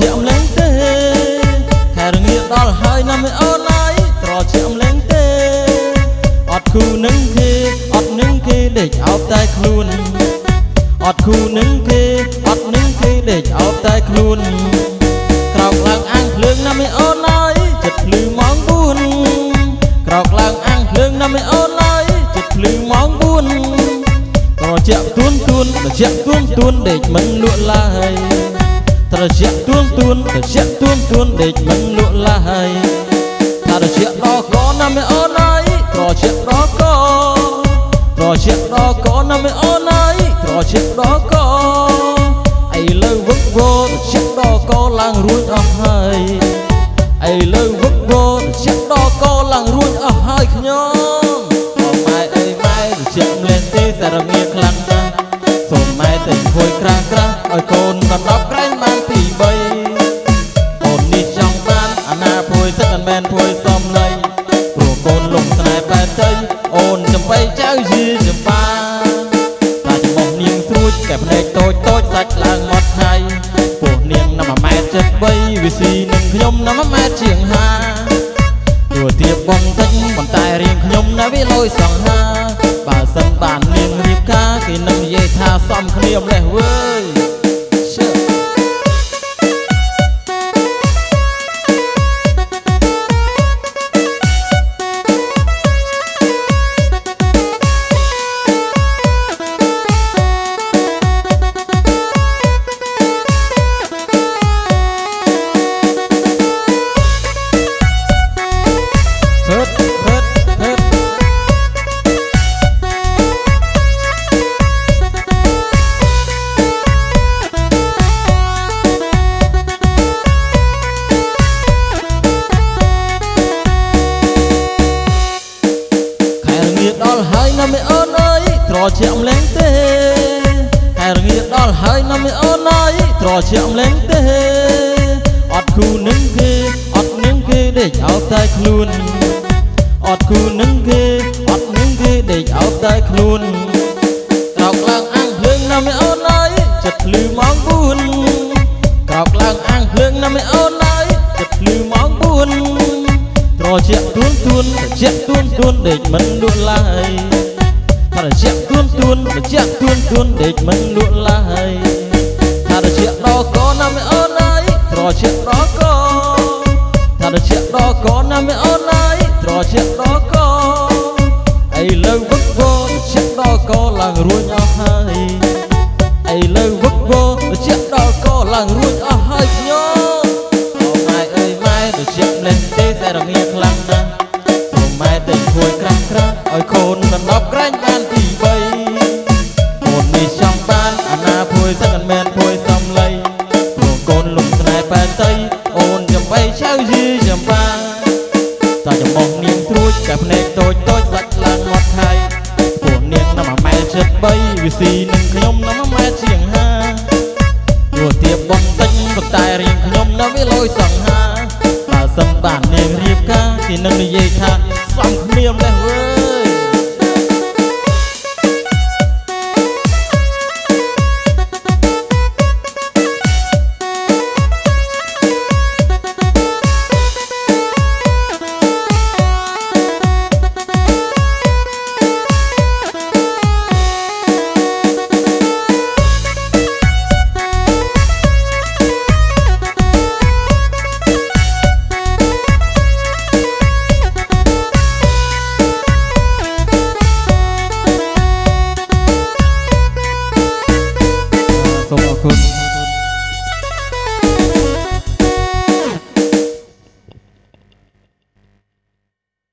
ជាក់លែងទេខែរងាដល់ហើយណាមិនអូនអើយត្រជាក់លែងទេអត់គូនឹងគេអត់នឹងគេដេកអោបតែខ្លួនអត់គូនឹងគេអត់នឹងគេដេកអោបតែខ្លួនក្រោកឡើងអាំងភ្លើងណាមិនអូនអើយចិត្តភ្លឺម៉ោង4ក្រោកឡើងអាំងភ្លើងណាមិនអូនអើយចិត្តភ្លឺម៉ោង4ត្រជាក់ទួនទួនត្រជាក់ទួនទួនដេកមិនលក់ឡើយ ត្រជាក់ទួនទួនត្រជាក់ទួនទួនដេកមិនលក់ឡើយថាត្រជាក់ដល់កណាមិនអូនអើយត្រជាក់ដល់កត្រជាក់ដល់កណាមិនអូនអើយត្រជាក់ដល់កឥឡូវវឹកវរត្រជាក់ដល់កឡើងរួចអស់ហើយឥឡូវវឹកវរត្រជាក់ដល់កឡើងរួចអស់ហើយខ្ញុំអូម៉ែអើយម៉ែត្រជាក់ម្លេះទេសារមាខ្លាំងណាស់សូមម៉ែតែគួយក្រា កូនលំស្នេហ៍បែបទៅអូនចំបៃចៅយីចំបាតាចំបោះនាងស្រួចតែភ្នែកតូចតូចសាច់ឡើងមកថៃពោះនាងណាមួយម៉ែត្រ73វាស៊ីនឹងខ្ញុំណាមួយម៉ែត្រជាង5ទួទៀបបងតិចប៉ុន្តែរៀងខ្ញុំណាវាលយសង្ហាបើសិនបាននាងរៀបការគេនឹងនិយាយថាសំគ្នាម្លេះវើយ ខែរងាដល់ហើយណាមេអូនអើយត្រជាក់ម្លេងទេខែរងាដល់ហើយណាមេអូនអើយត្រជាក់ម្លេងទេអត់គូនឹងគេអត់នឹងគេដេកអោបតែខ្លួនអត់គូ 4ត្រជាក់ទួនទួនត្រជាក់ទួនទួនដេកមិនល sin Kuss.